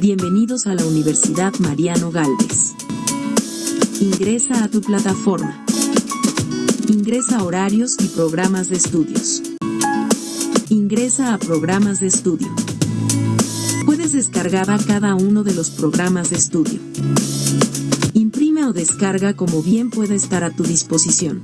Bienvenidos a la Universidad Mariano Galvez. Ingresa a tu plataforma. Ingresa a horarios y programas de estudios. Ingresa a programas de estudio. Puedes descargar a cada uno de los programas de estudio. Imprime o descarga como bien pueda estar a tu disposición.